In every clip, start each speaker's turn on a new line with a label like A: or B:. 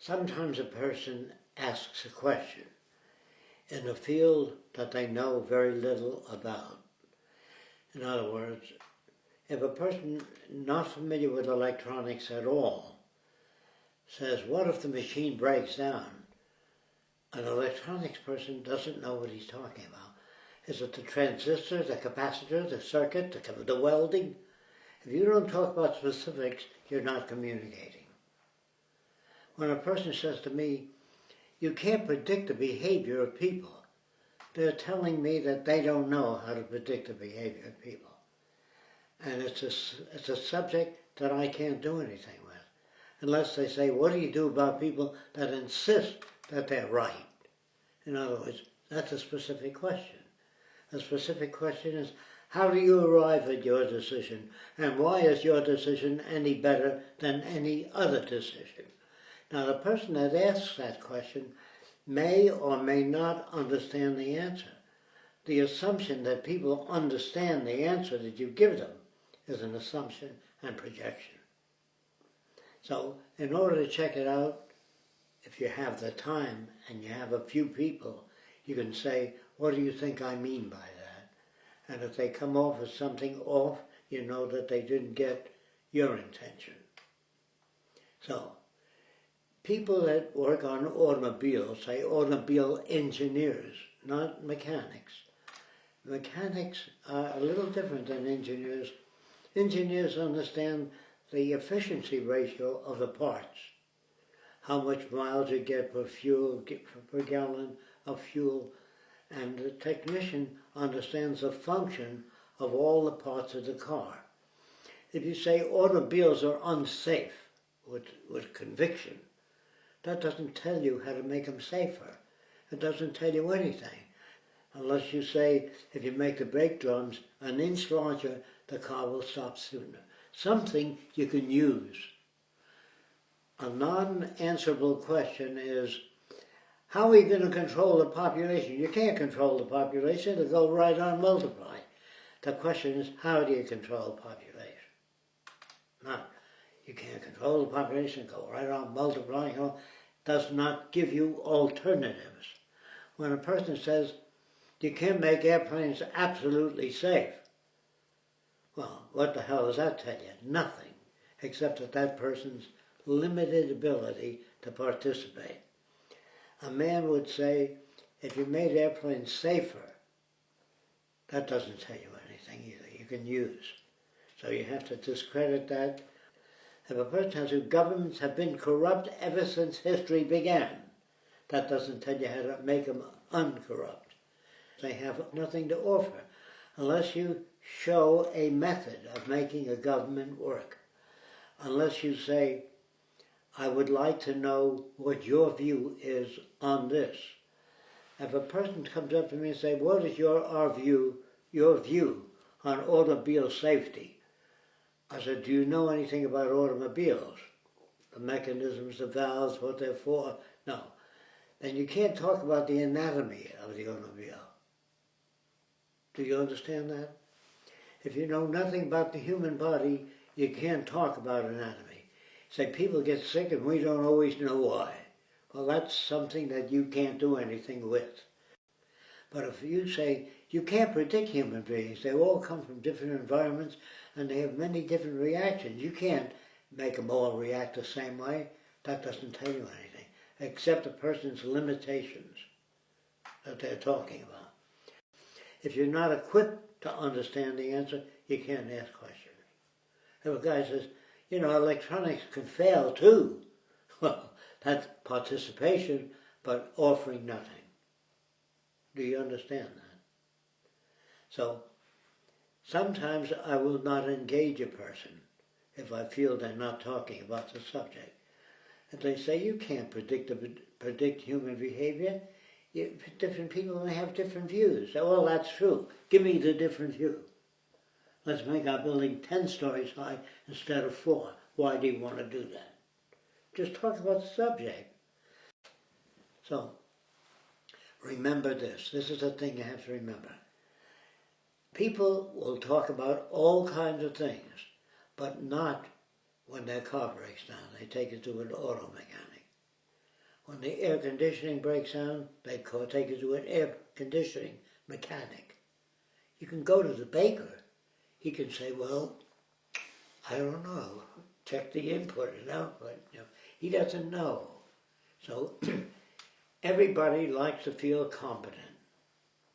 A: Sometimes a person asks a question in a field that they know very little about. In other words, if a person not familiar with electronics at all says, what if the machine breaks down? An electronics person doesn't know what he's talking about. Is it the transistor, the capacitor, the circuit, the, the welding? If you don't talk about specifics, you're not communicating. When a person says to me, you can't predict the behavior of people, they're telling me that they don't know how to predict the behavior of people. And it's a, it's a subject that I can't do anything with. Unless they say, what do you do about people that insist that they're right? In other words, that's a specific question. The specific question is, how do you arrive at your decision? And why is your decision any better than any other decision? Now, the person that asks that question may or may not understand the answer. The assumption that people understand the answer that you give them is an assumption and projection. So, in order to check it out, if you have the time and you have a few people, you can say, what do you think I mean by that? And if they come off as something off, you know that they didn't get your intention. So, people that work on automobiles say automobile engineers, not mechanics. Mechanics are a little different than engineers. Engineers understand the efficiency ratio of the parts. How much miles you get per fuel, per gallon of fuel, and the technician understands the function of all the parts of the car. If you say automobiles are unsafe with, with conviction, that doesn't tell you how to make them safer. It doesn't tell you anything. Unless you say, if you make the brake drums an inch larger, the car will stop sooner. Something you can use. A non-answerable question is, how are you going to control the population? You can't control the population, it'll go right on multiply. The question is, how do you control the population? Not, you can't control the population, go right on multiplying. You know, does not give you alternatives. When a person says, you can't make airplanes absolutely safe, well, what the hell does that tell you? Nothing, except that that person's limited ability to participate. A man would say, if you made airplanes safer, that doesn't tell you anything either. You can use. So you have to discredit that if a person has who governments have been corrupt ever since history began, that doesn't tell you how to make them uncorrupt. They have nothing to offer unless you show a method of making a government work. Unless you say, I would like to know what your view is on this. If a person comes up to me and say, what is your our view, your view on automobile safety? I said, do you know anything about automobiles? The mechanisms, the valves, what they're for? No. Then you can't talk about the anatomy of the automobile. Do you understand that? If you know nothing about the human body, you can't talk about anatomy. Say people get sick and we don't always know why. Well, that's something that you can't do anything with. But if you say, you can't predict human beings, they all come from different environments and they have many different reactions. You can't make them all react the same way. That doesn't tell you anything, except a person's limitations that they're talking about. If you're not equipped to understand the answer, you can't ask questions. If a guy says, you know, electronics can fail too, well, that's participation, but offering nothing. Do you understand that? So sometimes I will not engage a person if I feel they're not talking about the subject. And they say, you can't predict, predict human behavior. You, different people may have different views. So, well, that's true. Give me the different view. Let's make our building 10 stories high instead of four. Why do you want to do that? Just talk about the subject. So, remember this. This is the thing you have to remember. People will talk about all kinds of things, but not when their car breaks down. They take it to an auto mechanic. When the air conditioning breaks down, they take it to an air conditioning mechanic. You can go to the baker. He can say, well, I don't know. Check the input and output. He doesn't know. So everybody likes to feel competent.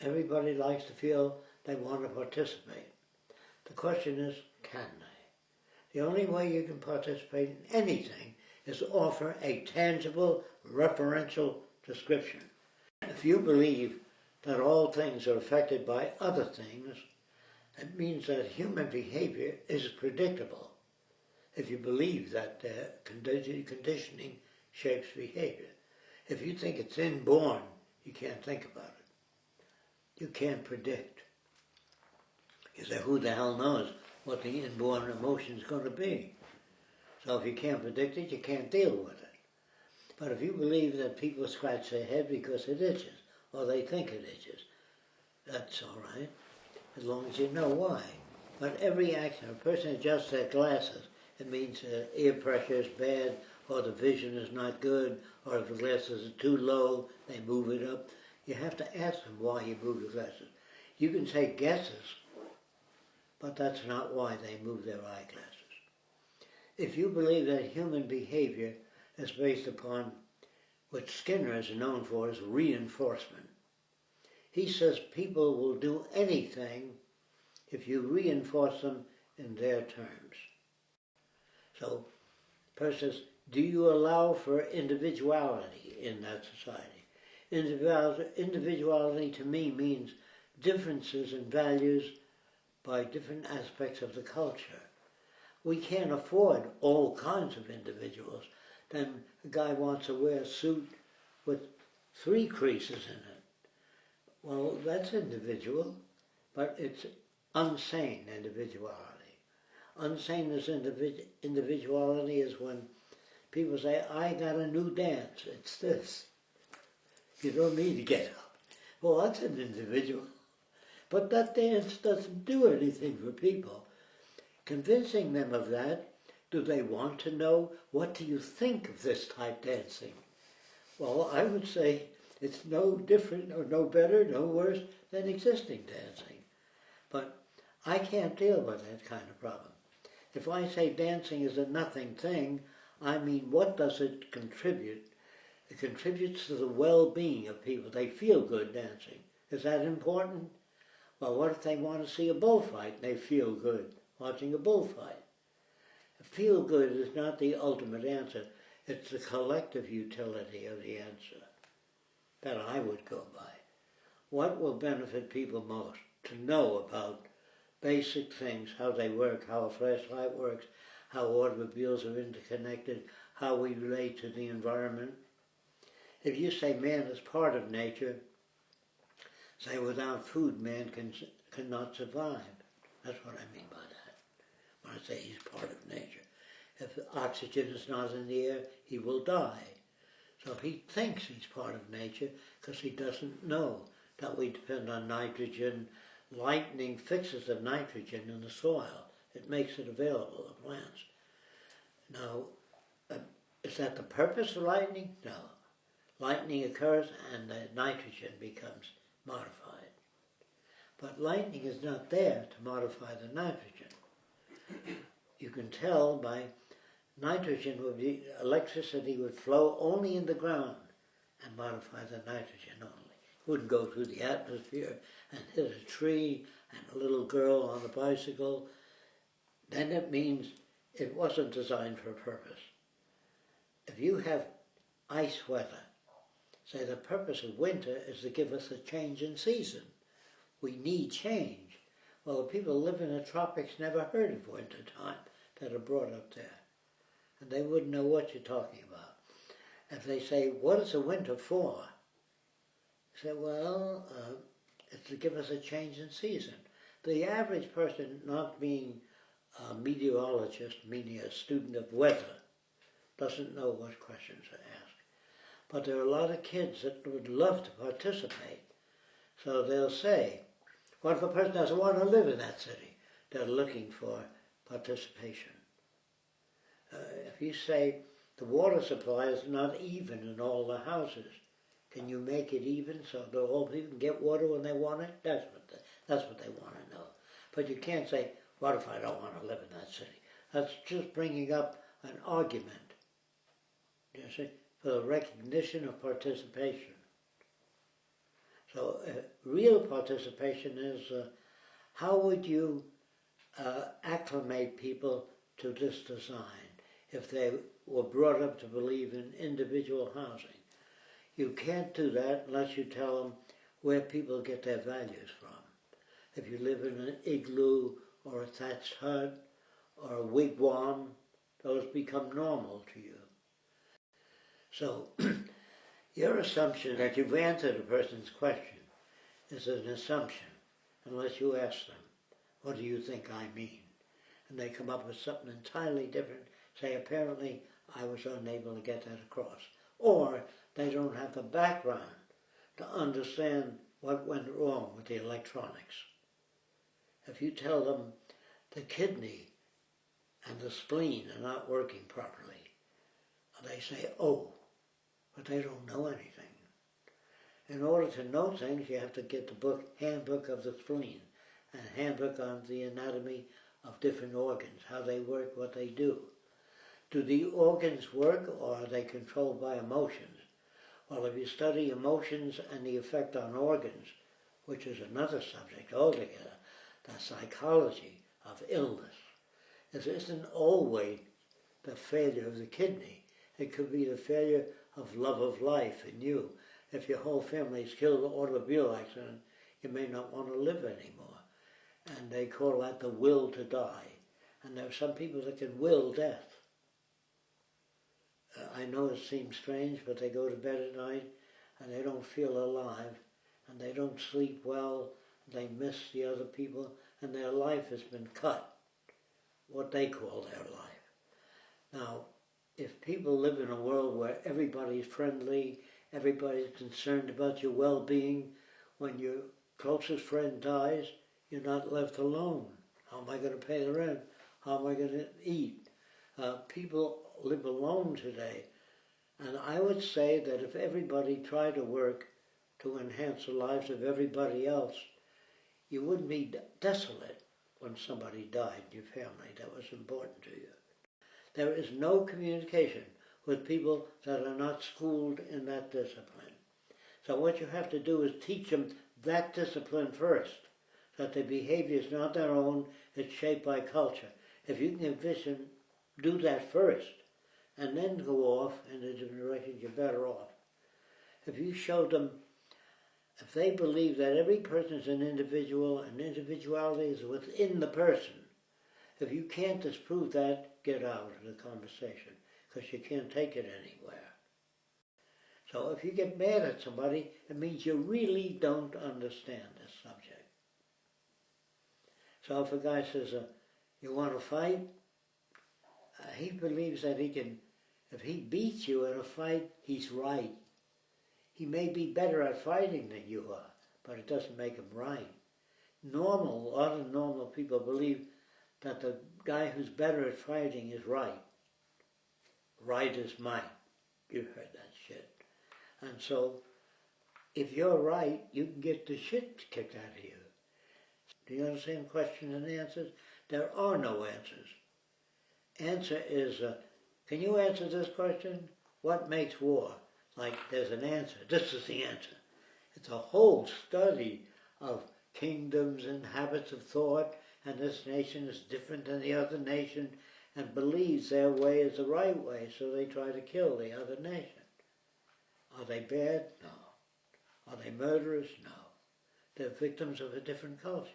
A: Everybody likes to feel they want to participate. The question is, can they? The only way you can participate in anything is to offer a tangible referential description. If you believe that all things are affected by other things, it means that human behavior is predictable. If you believe that uh, conditioning shapes behavior. If you think it's inborn, you can't think about it. You can't predict. You say, who the hell knows what the inborn emotion is going to be? So if you can't predict it, you can't deal with it. But if you believe that people scratch their head because it itches, or they think it itches, that's all right, as long as you know why. But every action, a person adjusts their glasses, it means uh, ear pressure is bad, or the vision is not good, or if the glasses are too low, they move it up. You have to ask them why you move the glasses. You can take guesses, but that's not why they move their eyeglasses. If you believe that human behavior is based upon what Skinner is known for as reinforcement. He says people will do anything if you reinforce them in their terms. So, person says, do you allow for individuality in that society? Individuality to me means differences in values by different aspects of the culture. We can't afford all kinds of individuals then a guy wants to wear a suit with three creases in it. Well, that's individual, but it's unsane individuality. Unsane individ individuality is when people say, I got a new dance, it's this. You don't need to get up. Well, that's an individual. But that dance doesn't do anything for people. Convincing them of that do they want to know what do you think of this type dancing? Well, I would say it's no different or no better, no worse than existing dancing. But I can't deal with that kind of problem. If I say dancing is a nothing thing, I mean what does it contribute? It contributes to the well-being of people. They feel good dancing. Is that important? Well, what if they want to see a bullfight and they feel good watching a bullfight? Feel good is not the ultimate answer. It's the collective utility of the answer that I would go by. What will benefit people most? To know about basic things, how they work, how a flashlight works, how automobiles are interconnected, how we relate to the environment. If you say man is part of nature, say without food man can, cannot survive. That's what I mean by that. When I say he's part of nature. If oxygen is not in the air, he will die. So he thinks he's part of nature because he doesn't know that we depend on nitrogen. Lightning fixes the nitrogen in the soil. It makes it available to plants. Now, uh, is that the purpose of lightning? No. Lightning occurs and the nitrogen becomes modified. But lightning is not there to modify the nitrogen you can tell by nitrogen would be, electricity would flow only in the ground and modify the nitrogen only. It wouldn't go through the atmosphere and hit a tree and a little girl on a bicycle. Then it means it wasn't designed for a purpose. If you have ice weather, say the purpose of winter is to give us a change in season. We need change. Well, the people living in the tropics never heard of winter time that are brought up there. And they wouldn't know what you're talking about. If they say, what is the winter for? say, well, uh, it's to give us a change in season. The average person not being a meteorologist, meaning a student of weather, doesn't know what questions to. But there are a lot of kids that would love to participate. So they'll say, what if a person doesn't want to live in that city? They're looking for participation. Uh, if you say, the water supply is not even in all the houses. Can you make it even so that all people can get water when they want it? That's what they, that's what they want to know. But you can't say, "What if I don't want to live in that city?" That's just bringing up an argument. You see, for the recognition of participation. So, uh, real participation is uh, how would you uh, acclimate people to this design if they were brought up to believe in individual housing? You can't do that unless you tell them where people get their values from. If you live in an igloo or a thatched hut or a wigwam, those become normal to you. So, your assumption that you've answered a person's question is an assumption, unless you ask them, what do you think I mean? And they come up with something entirely different, say, apparently I was unable to get that across. Or they don't have the background to understand what went wrong with the electronics. If you tell them the kidney and the spleen are not working properly, they say, oh, but they don't know anything. In order to know things, you have to get the book, Handbook of the Spleen, and Handbook on the Anatomy of Different Organs, how they work, what they do. Do the organs work or are they controlled by emotions? Well, if you study emotions and the effect on organs, which is another subject altogether, the psychology of illness, it isn't always the failure of the kidney. It could be the failure of love of life in you. If your whole family is killed in an automobile accident, you may not want to live anymore. And they call that the will to die. And there are some people that can will death. Uh, I know it seems strange, but they go to bed at night and they don't feel alive and they don't sleep well. They miss the other people and their life has been cut, what they call their life. Now, if people live in a world where everybody's friendly, everybody's concerned about your well-being, when your closest friend dies, you're not left alone. How am I going to pay the rent? How am I going to eat? Uh, people live alone today. And I would say that if everybody tried to work to enhance the lives of everybody else, you wouldn't be desolate when somebody died in your family that was important to you. There is no communication with people that are not schooled in that discipline. So what you have to do is teach them that discipline first, that their behavior is not their own, it's shaped by culture. If you can envision, do that first, and then go off in a direction, you're better off. If you show them, if they believe that every person is an individual and individuality is within the person, if you can't disprove that, get out of the conversation because you can't take it anywhere. So if you get mad at somebody, it means you really don't understand the subject. So if a guy says, uh, you want to fight? Uh, he believes that he can if he beats you in a fight, he's right. He may be better at fighting than you are, but it doesn't make him right. Normal, a lot of normal people believe that the guy who's better at fighting is right. Right is might. You've heard that shit. And so, if you're right, you can get the shit kicked out of you. Do you understand questions and answers? There are no answers. Answer is uh, can you answer this question? What makes war? Like there's an answer. This is the answer. It's a whole study of kingdoms and habits of thought, and this nation is different than the other nation and believes their way is the right way, so they try to kill the other nation. Are they bad? No. Are they murderers? No. They're victims of a different culture.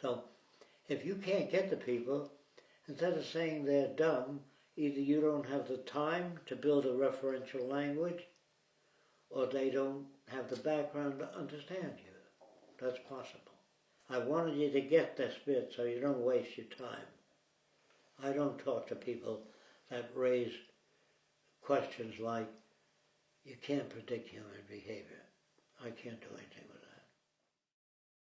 A: So, if you can't get the people, Instead of saying they're dumb, either you don't have the time to build a referential language, or they don't have the background to understand you. That's possible. I wanted you to get this bit so you don't waste your time. I don't talk to people that raise questions like, you can't predict human behavior. I can't do anything